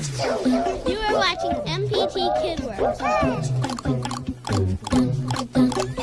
You are watching MPT KidWorks.